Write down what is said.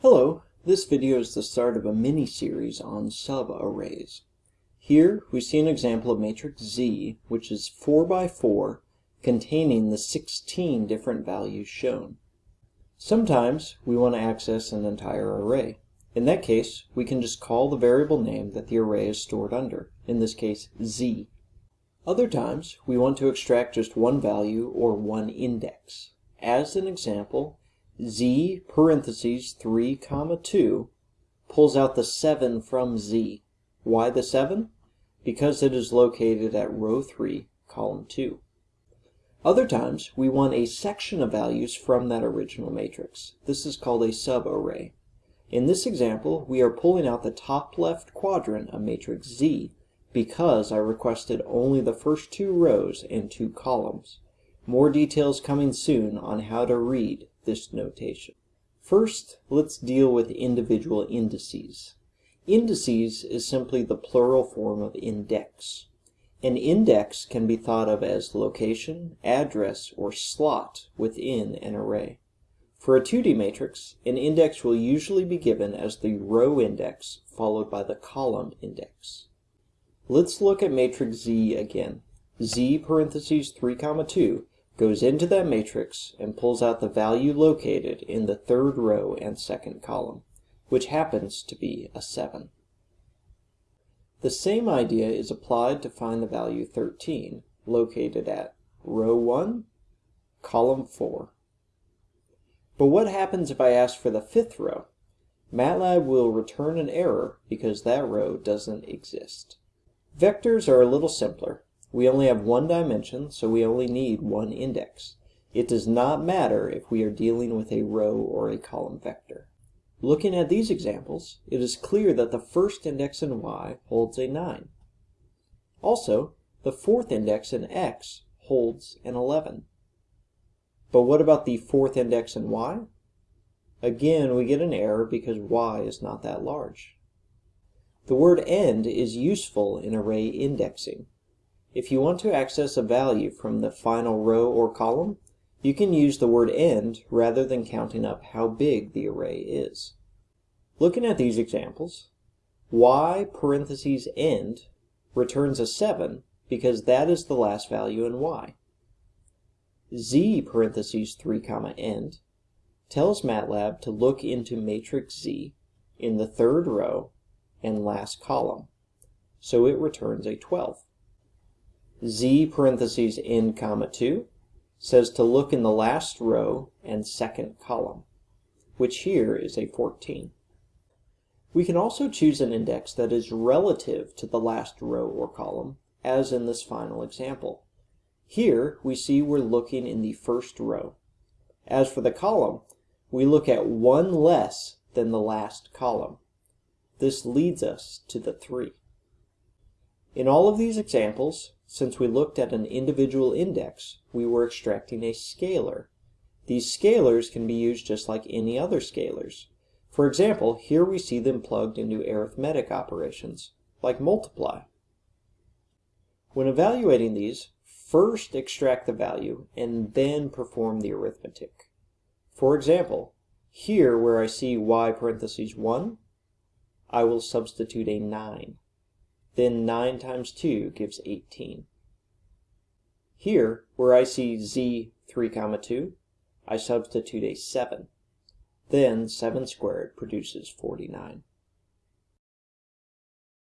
Hello, this video is the start of a mini-series on subarrays. Here we see an example of matrix Z, which is 4 by 4, containing the 16 different values shown. Sometimes we want to access an entire array. In that case, we can just call the variable name that the array is stored under, in this case Z. Other times, we want to extract just one value or one index. As an example, z parentheses 3 comma 2 pulls out the 7 from z. Why the 7? Because it is located at row 3, column 2. Other times, we want a section of values from that original matrix. This is called a subarray. In this example, we are pulling out the top left quadrant of matrix Z because I requested only the first two rows and two columns. More details coming soon on how to read this notation. First, let's deal with individual indices. Indices is simply the plural form of index. An index can be thought of as location, address, or slot within an array. For a 2D matrix, an index will usually be given as the row index followed by the column index. Let's look at matrix Z again. Z parentheses 3 comma 2 goes into that matrix and pulls out the value located in the third row and second column, which happens to be a 7. The same idea is applied to find the value 13, located at row 1, column 4. But what happens if I ask for the fifth row? MATLAB will return an error because that row doesn't exist. Vectors are a little simpler. We only have one dimension, so we only need one index. It does not matter if we are dealing with a row or a column vector. Looking at these examples, it is clear that the first index in y holds a 9. Also, the fourth index in x holds an 11. But what about the fourth index in y? Again, we get an error because y is not that large. The word end is useful in array indexing. If you want to access a value from the final row or column, you can use the word end rather than counting up how big the array is. Looking at these examples, y parentheses end returns a 7 because that is the last value in y. z parentheses 3 comma end tells MATLAB to look into matrix Z in the third row and last column, so it returns a 12 z parentheses end comma 2 says to look in the last row and second column, which here is a 14. We can also choose an index that is relative to the last row or column, as in this final example. Here we see we're looking in the first row. As for the column, we look at one less than the last column. This leads us to the 3. In all of these examples, since we looked at an individual index, we were extracting a scalar. These scalars can be used just like any other scalars. For example, here we see them plugged into arithmetic operations, like multiply. When evaluating these, first extract the value and then perform the arithmetic. For example, here where I see y parentheses 1, I will substitute a 9. Then 9 times 2 gives 18. Here, where I see z 3 comma 2, I substitute a 7. Then 7 squared produces 49.